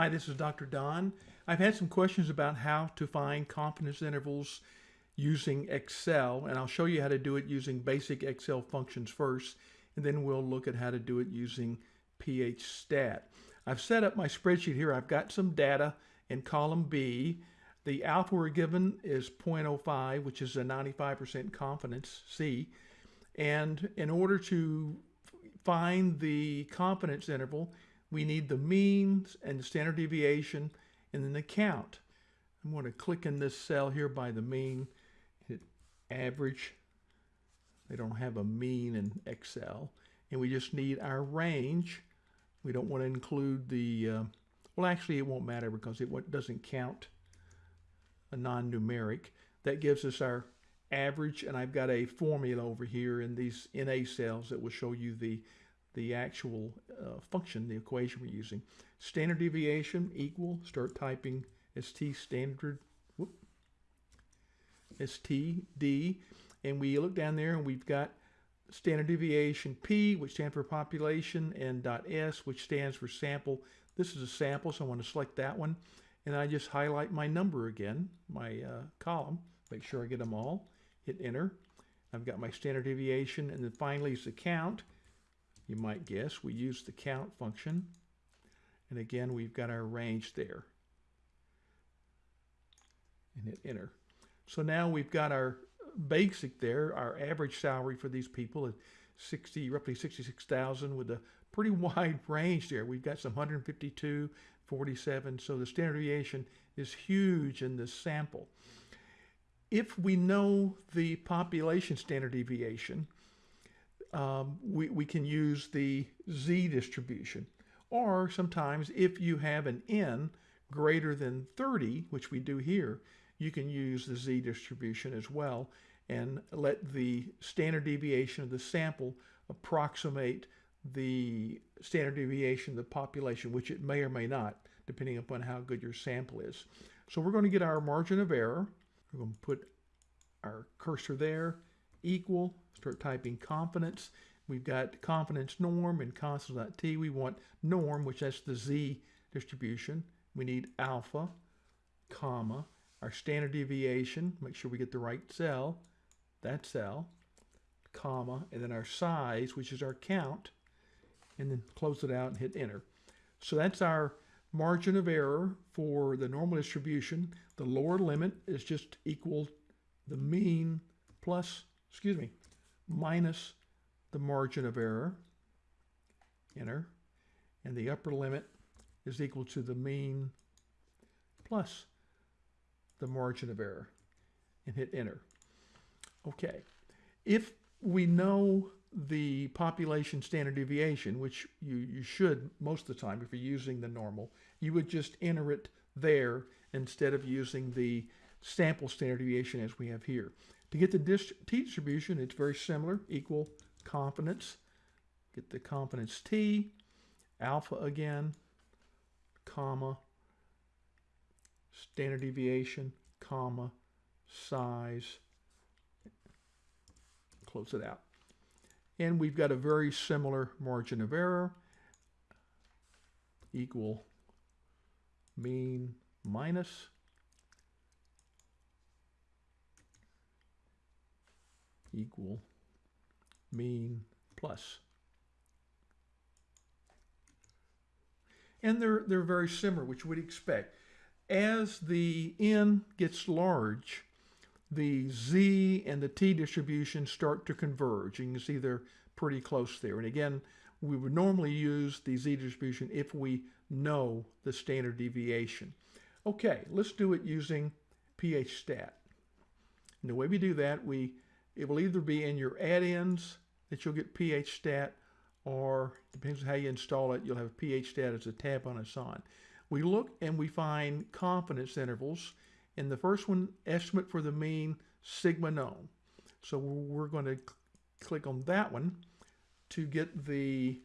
Hi, this is Dr. Don. I've had some questions about how to find confidence intervals using Excel, and I'll show you how to do it using basic Excel functions first, and then we'll look at how to do it using PHStat. I've set up my spreadsheet here. I've got some data in column B. The alpha we're given is 0.05, which is a 95% confidence C. And in order to find the confidence interval, we need the means and the standard deviation and then the count. I'm going to click in this cell here by the mean, hit average. They don't have a mean in Excel. And we just need our range. We don't want to include the, uh, well actually it won't matter because it doesn't count a non-numeric. That gives us our average and I've got a formula over here in these NA cells that will show you the the actual uh, function, the equation we're using. Standard deviation equal, start typing ST standard, whoop, STD, and we look down there and we've got standard deviation P, which stands for population, and dot S, which stands for sample. This is a sample, so I want to select that one. And I just highlight my number again, my uh, column, make sure I get them all, hit enter. I've got my standard deviation, and then finally is the count you might guess. We use the count function. And again, we've got our range there. And hit enter. So now we've got our basic there, our average salary for these people is 60, roughly 66,000 with a pretty wide range there. We've got some 152, 47. So the standard deviation is huge in this sample. If we know the population standard deviation, um, we, we can use the z distribution. Or sometimes if you have an n greater than 30, which we do here, you can use the z distribution as well and let the standard deviation of the sample approximate the standard deviation of the population, which it may or may not, depending upon how good your sample is. So we're going to get our margin of error. We're going to put our cursor there, equal, start typing confidence. We've got confidence norm and confidence.t. We want norm, which that's the z distribution. We need alpha, comma, our standard deviation, make sure we get the right cell, that cell, comma, and then our size, which is our count, and then close it out and hit enter. So that's our margin of error for the normal distribution. The lower limit is just equal the mean plus, excuse me, minus the margin of error, enter, and the upper limit is equal to the mean plus the margin of error, and hit enter. Okay, if we know the population standard deviation, which you, you should most of the time if you're using the normal, you would just enter it there instead of using the sample standard deviation as we have here. To get the t distribution, it's very similar, equal confidence. Get the confidence t, alpha again, comma, standard deviation, comma, size, close it out. And we've got a very similar margin of error, equal mean minus equal mean plus. And they're, they're very similar, which we'd expect. As the n gets large, the z and the t distribution start to converge. You can see they're pretty close there. And again, we would normally use the z distribution if we know the standard deviation. Okay, let's do it using PHStat. And the way we do that, we it will either be in your add-ins that you'll get PHStat or depends on how you install it, you'll have PHStat as a tab on its on. We look and we find confidence intervals. In the first one, estimate for the mean, sigma known. So we're going to click on that one to get the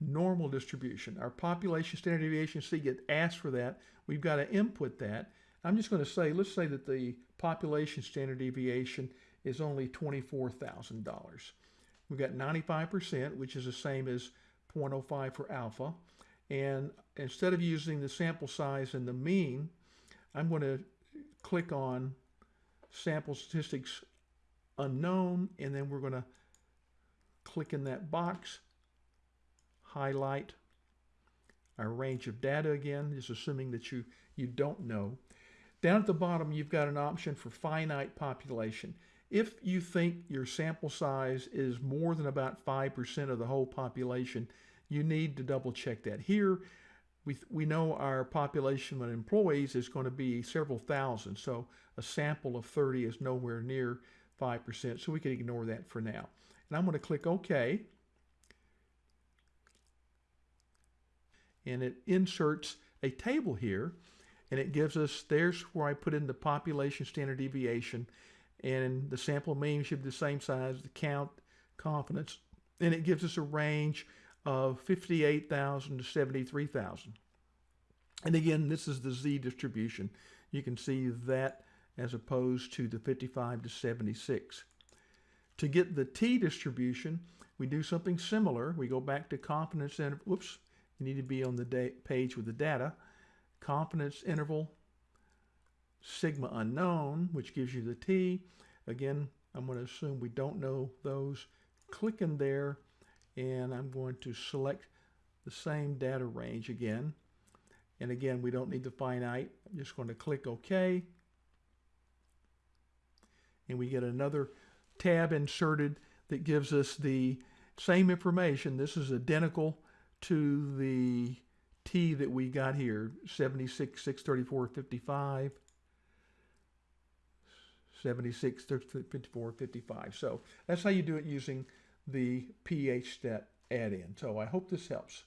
normal distribution. Our population standard deviation, see, get asked for that. We've got to input that. I'm just going to say, let's say that the population standard deviation is only $24,000. We've got 95%, which is the same as 0.05 for alpha. And instead of using the sample size and the mean, I'm going to click on sample statistics unknown, and then we're going to click in that box, highlight our range of data again, just assuming that you, you don't know. Down at the bottom, you've got an option for finite population. If you think your sample size is more than about 5% of the whole population, you need to double check that. Here, we, we know our population of employees is going to be several thousand, so a sample of 30 is nowhere near 5%, so we can ignore that for now. And I'm going to click OK. And it inserts a table here, and it gives us, there's where I put in the population standard deviation, and the sample mean should be the same size, the count, confidence, and it gives us a range of 58,000 to 73,000. And again, this is the Z distribution. You can see that as opposed to the 55 to 76. To get the T distribution, we do something similar. We go back to confidence interval. Whoops, you need to be on the page with the data. Confidence interval, sigma unknown, which gives you the T. Again, I'm going to assume we don't know those. Click in there, and I'm going to select the same data range again. And again, we don't need the finite. I'm just going to click OK. And we get another tab inserted that gives us the same information. This is identical to the T that we got here, 76, 634, 55, 76, 54, 55. So that's how you do it using the PHStat add-in. So I hope this helps.